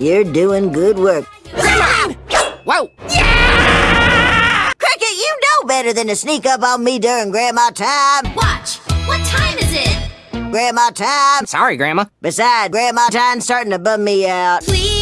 You're doing good work. Whoa! Cricket, you know better than to sneak up on me during Grandma time. Watch! What time is it? Grandma time. Sorry, Grandma. Besides, Grandma time's starting to bum me out. Please